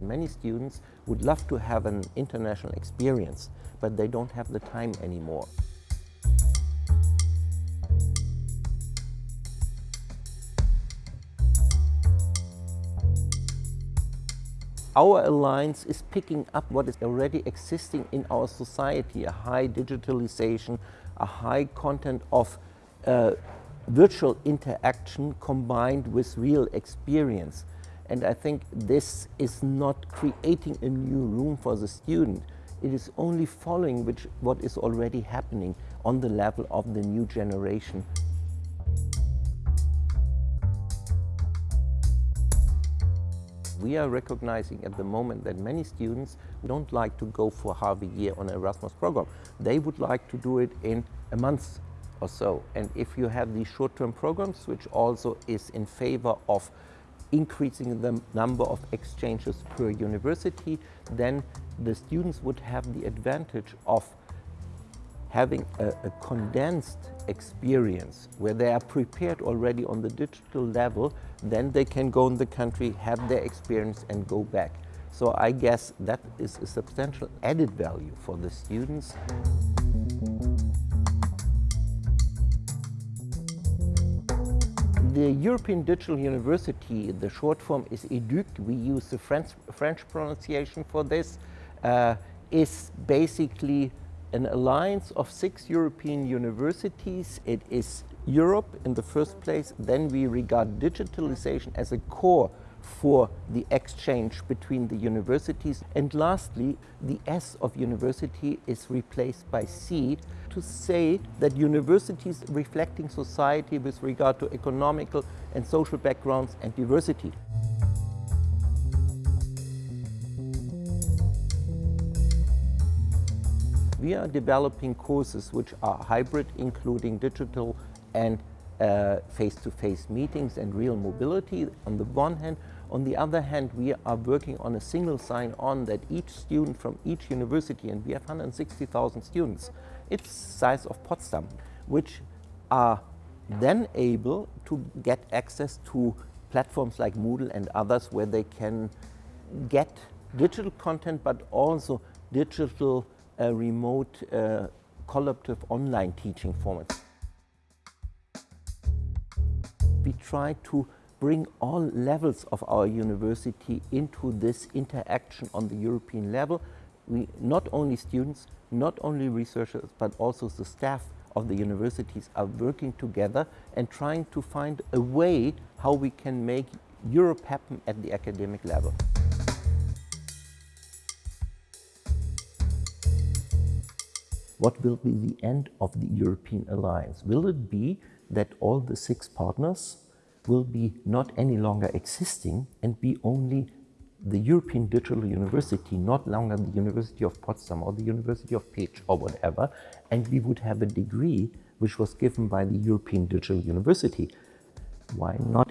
Many students would love to have an international experience, but they don't have the time anymore. Our alliance is picking up what is already existing in our society, a high digitalization, a high content of uh, virtual interaction combined with real experience. And I think this is not creating a new room for the student. It is only following which, what is already happening on the level of the new generation. We are recognizing at the moment that many students don't like to go for half a year on an Erasmus program. They would like to do it in a month or so. And if you have these short-term programs, which also is in favor of increasing the number of exchanges per university, then the students would have the advantage of having a, a, condensed experience where they are prepared already on the digital level, then they can go in the country, have their experience and go back. So I guess that is a substantial added value for the students. The European Digital University, the short form is EDUC, we use the French, French pronunciation for this, uh, is basically an alliance of six European universities. It is Europe in the first place, then we regard digitalization as a core for the exchange between the universities. And lastly, the S of university is replaced by C to say that universities reflecting society with regard to economical and social backgrounds and diversity. We are developing courses which are hybrid, including digital and face-to-face -face meetings and real mobility on the one hand. On the other hand, we are working on a single sign-on that each student from each university, and we have 160,000 students, it's size of Potsdam, which are then able to get access to platforms like Moodle and others where they can get digital content but also digital uh, remote uh, collaborative online teaching formats. We try to bring all levels of our university into this interaction on the European level. We, not only students, not only researchers, but also the staff of the universities are working together and trying to find a way how we can make Europe happen at the academic level. What will be the end of the European alliance? Will it be that all the six partners will be not any longer existing and be only the European Digital University, not longer the University of Potsdam or the University of Pécs or whatever, and we would have a degree which was given by the European Digital University. Why not